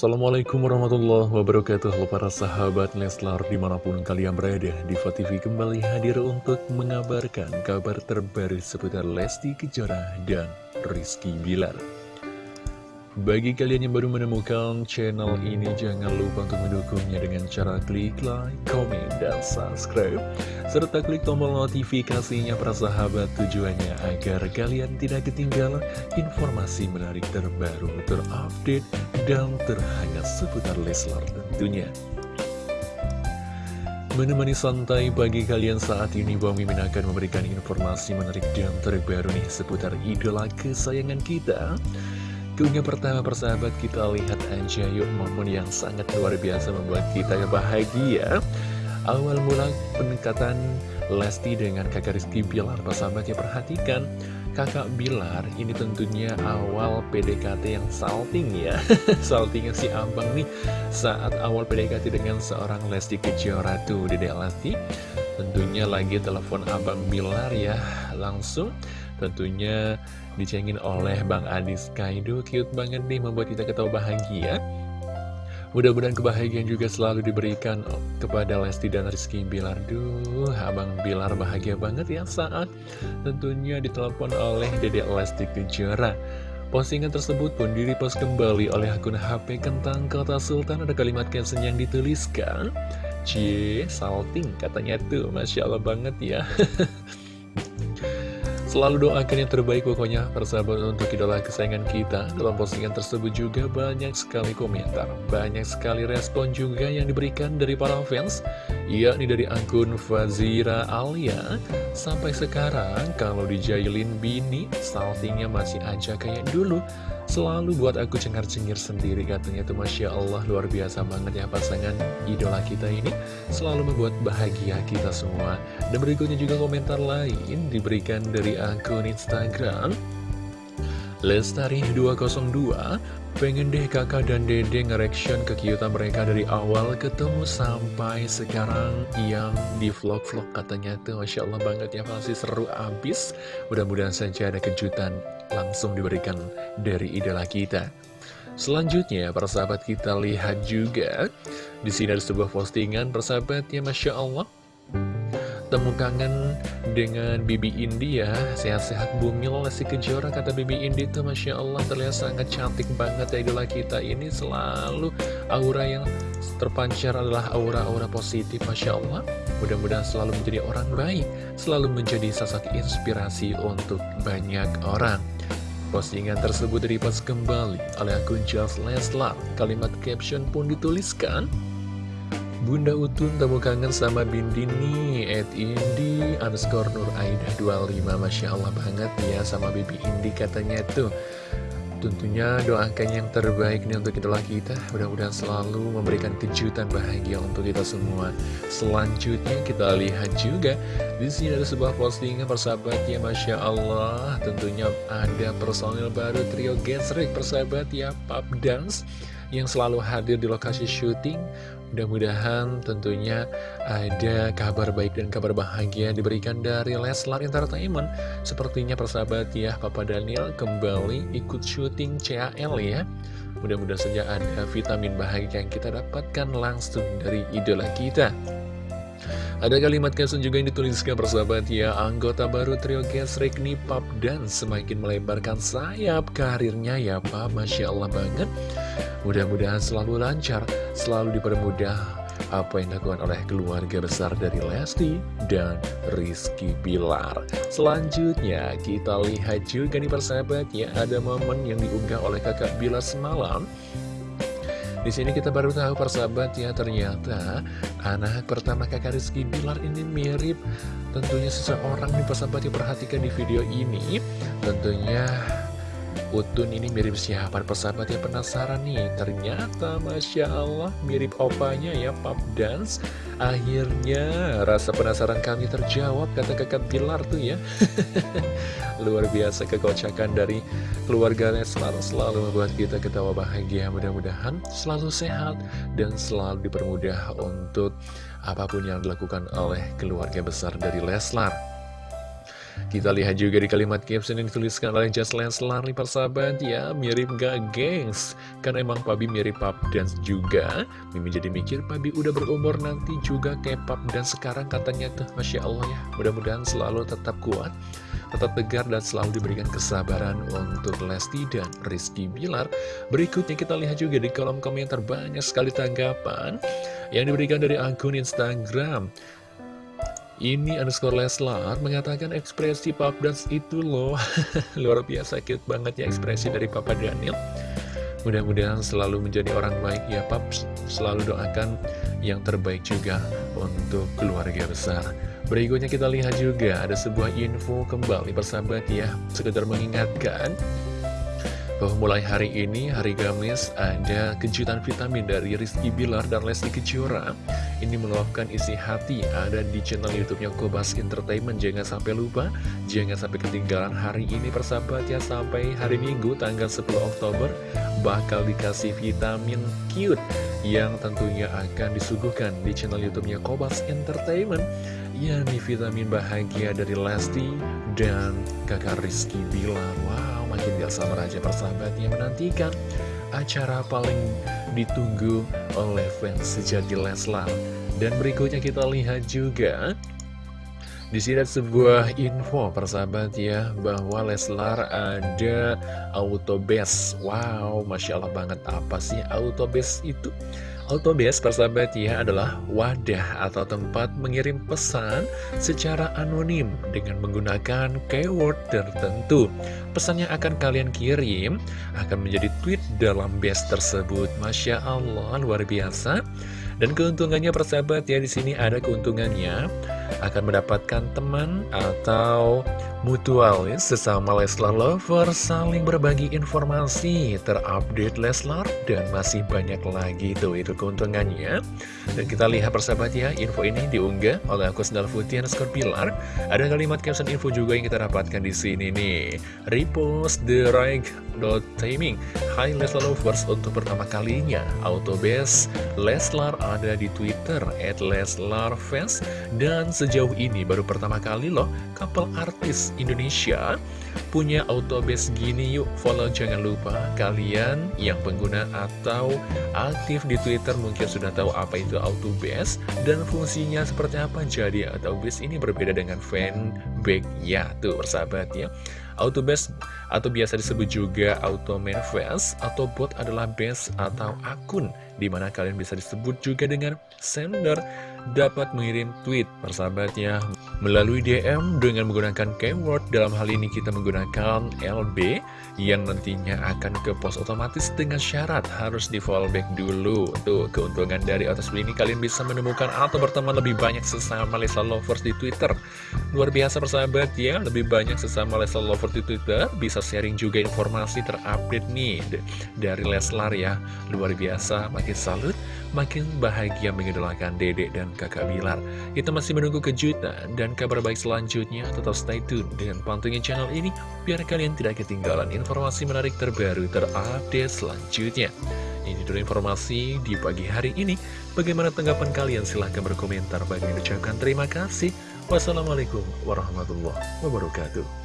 Assalamualaikum warahmatullahi wabarakatuh. Halo para sahabat Leslar di mana pun kalian berada Diva TV kembali hadir untuk mengabarkan kabar terbaru seputar Lesti Kejora dan Rizky Bilar bagi kalian yang baru menemukan channel ini, jangan lupa untuk mendukungnya dengan cara klik like, komen, dan subscribe. Serta klik tombol notifikasinya para sahabat tujuannya agar kalian tidak ketinggalan informasi menarik terbaru, terupdate, dan terhangat seputar Leslar tentunya. Menemani santai pagi kalian saat ini, Bang Mimin akan memberikan informasi menarik dan terbaru nih seputar idola kesayangan kita. Keunggah pertama persahabat kita lihat aja yuk momen yang sangat luar biasa membuat kita bahagia. Awal mula pendekatan Lesti dengan kakak Rizky Bilar persahabat ya perhatikan. Kakak Bilar ini tentunya awal PDKT yang salting ya. Saltingnya si abang nih saat awal PDKT dengan seorang Lesti Kejora. Tuh Dedek Lesti. Tentunya lagi telepon abang Bilar ya Langsung tentunya dicengin oleh Bang Adis Kaido Cute banget nih membuat kita ketawa bahagia. Mudah-mudahan kebahagiaan juga selalu diberikan kepada Lesti dan Rizky Bilar. Duh, Abang Bilar bahagia banget ya saat tentunya ditelepon oleh Dedek Lesti Kejora. Postingan tersebut pun direpost kembali oleh akun HP Kentang Kota Sultan. Ada kalimat caption yang dituliskan Cie, salting katanya tuh. Masya Allah banget ya Selalu doakan yang terbaik pokoknya persahabat untuk idola kesayangan kita. Dalam postingan tersebut juga banyak sekali komentar Banyak sekali respon juga yang diberikan dari para fans Yakni dari akun Fazira Alia. Sampai sekarang kalau dijailin bini Saltingnya masih aja kayak dulu Selalu buat aku cengar-cengir sendiri katanya tuh Masya Allah. Luar biasa banget ya pasangan idola kita ini. Selalu membuat bahagia kita semua. Dan berikutnya juga komentar lain diberikan dari akun Instagram Lestari202 Pengen deh kakak dan dede nge-reaction kekiutan mereka dari awal ketemu sampai sekarang yang di vlog-vlog katanya tuh Masya Allah banget ya pasti seru abis Mudah-mudahan saja ada kejutan langsung diberikan dari idola kita. Selanjutnya, persahabat kita lihat juga di sini ada sebuah postingan persahabat ya Masya Allah Temu kangen dengan Bibi Indi ya. Sehat-sehat bumil Lesti Kejora Kata Bibi Indi tuh Masya Allah terlihat sangat cantik banget ya idola kita Ini. Selalu aura yang terpancar adalah aura-aura positif Masya Allah. Mudah-mudahan selalu menjadi orang baik Selalu menjadi sosok inspirasi untuk banyak orang. Postingan tersebut direpost kembali oleh akun Just Leslar. Kalimat caption pun dituliskan, Bunda Utun temu kangen sama Bindini Ed Indi underscore Nur Aida 25 Masya Allah banget ya sama Bibi Indi katanya tuh. Tentunya doakan yang terbaik nih untuk idola kita. Mudah-mudahan selalu memberikan kejutan bahagia untuk kita semua. Selanjutnya kita lihat juga di sini ada sebuah postingan persahabat ya Masya Allah. Tentunya ada personil baru trio Gesrek persahabat ya Pub Dance Yang selalu hadir di lokasi syuting Mudah-mudahan tentunya ada kabar baik dan kabar bahagia diberikan dari Leslar Entertainment. Sepertinya persahabat ya, Papa Daniel kembali ikut syuting CAL ya. Mudah-mudahan saja ada vitamin bahagia yang kita dapatkan langsung dari idola kita. Ada kalimat caption juga yang dituliskan persahabat ya Anggota baru trio Gesrek Pap dan semakin melebarkan sayap karirnya ya Pak. Masya Allah banget. Mudah-mudahan selalu lancar, selalu dipermudah apa yang dilakukan oleh keluarga besar dari Lesti dan Rizky Bilar. Selanjutnya kita lihat juga nih persahabat ya ada momen yang diunggah oleh kakak Bilar semalam di sini kita baru tahu persahabat ya ternyata anak pertama kakak Rizky Bilar ini mirip tentunya seseorang nih persahabat yang perhatikan di video ini. Tentunya Utun ini mirip siapa? Persahabat yang penasaran nih Ternyata Masya Allah mirip opanya ya Pap Dance Akhirnya rasa penasaran kami terjawab kata kakak Bilar tuh ya Luar biasa kekocakan dari keluarga Leslar Selalu membuat kita ketawa bahagia. Mudah-mudahan selalu sehat dan selalu dipermudah untuk apa pun yang dilakukan oleh keluarga besar dari Leslar. Kita lihat juga di kalimat caption yang dituliskan oleh Just Leslar. Nih persahabat ya Mirip gak gengs? Kan emang Pabi mirip Pap Dance juga Mimi jadi mikir Pabi udah berumur nanti juga kayak Pap dan sekarang katanya tuh Masya Allah ya. Mudah-mudahan selalu tetap kuat tetap tegar dan selalu diberikan kesabaran untuk Lesti dan Rizky Bilar. Berikutnya kita lihat juga di kolom komentar banyak sekali tanggapan yang diberikan dari akun Instagram. Ini underscore Leslar mengatakan ekspresi Pap Dance itu loh Luar biasa cute banget ya ekspresi dari Papa Daniel Mudah-mudahan selalu menjadi orang baik ya Pap Selalu doakan yang terbaik juga untuk keluarga besar Berikutnya kita lihat juga ada sebuah info kembali persahabat ya Sekedar mengingatkan bahwa mulai hari ini, hari Kamis, ada kejutan vitamin dari Rizky Bilar dan Lesti Kejora. Ini meluapkan isi hati, ada di channel YouTube-nya Kobas Entertainment. Jangan sampai lupa, jangan sampai ketinggalan hari ini persahabat ya, sampai hari Minggu tanggal 10 Oktober, bakal dikasih vitamin cute yang tentunya akan disuguhkan di channel YouTube-nya Kobas Entertainment. yakni vitamin bahagia dari Lesti dan kakak Rizky Bilar. Wow makin gak sabar aja persahabat yang menantikan acara paling ditunggu oleh fans sejati Leslar. Dan berikutnya kita lihat juga di sini ada sebuah info persahabat ya bahwa Leslar ada autobase. Wow, masya Allah banget apa sih autobase itu? Autobase persahabat ya adalah wadah atau tempat mengirim pesan secara anonim dengan menggunakan keyword tertentu. Pesan yang akan kalian kirim akan menjadi tweet dalam base tersebut. Masya Allah, luar biasa. Dan keuntungannya persahabat ya di sini ada keuntungannya akan mendapatkan teman atau mutualis sesama Leslar Lover saling berbagi informasi terupdate Leslar dan masih banyak lagi tuh itu keuntungannya. Dan kita lihat persahabat ya info ini diunggah oleh aku Sendal Putih underscore Pilar. Ada kalimat caption info juga yang kita dapatkan di sini nih. Repost the right dot timing. Hai Leslar Lovers untuk pertama kalinya Autobase Leslar ada di Twitter at Leslar Fans dan sejauh ini baru pertama kali loh couple artis Indonesia punya autobase gini yuk. Follow jangan lupa kalian yang pengguna atau aktif di Twitter mungkin sudah tahu apa itu autobase dan fungsinya seperti apa. Jadi autobase ini berbeda dengan fanbag-nya tuh persahabat ya Autobase atau biasa disebut juga Auto Manifest atau bot adalah base atau akun di mana kalian bisa disebut juga dengan sender dapat mengirim tweet persahabatnya melalui DM dengan menggunakan keyword. Dalam hal ini kita menggunakan LB yang nantinya akan ke post otomatis dengan syarat harus di fallback dulu. Tuh keuntungan dari atas ini kalian bisa menemukan atau berteman lebih banyak sesama Leslar Lovers di Twitter. Luar biasa persahabat ya. Lebih banyak sesama Leslar Lovers di Twitter. Bisa sharing juga informasi terupdate nih dari Leslar ya. Luar biasa makin salut makin bahagia mengidolakan dedek dan kakak Bilar. Kita masih menunggu kejutan dan kabar baik selanjutnya. Tetap stay tune dengan pantengin channel ini biar kalian tidak ketinggalan informasi menarik terbaru terupdate selanjutnya. Ini dulu informasi di pagi hari ini. Bagaimana tanggapan kalian? Silahkan berkomentar. Bagi ucapkan terima kasih. Wassalamualaikum warahmatullahi wabarakatuh.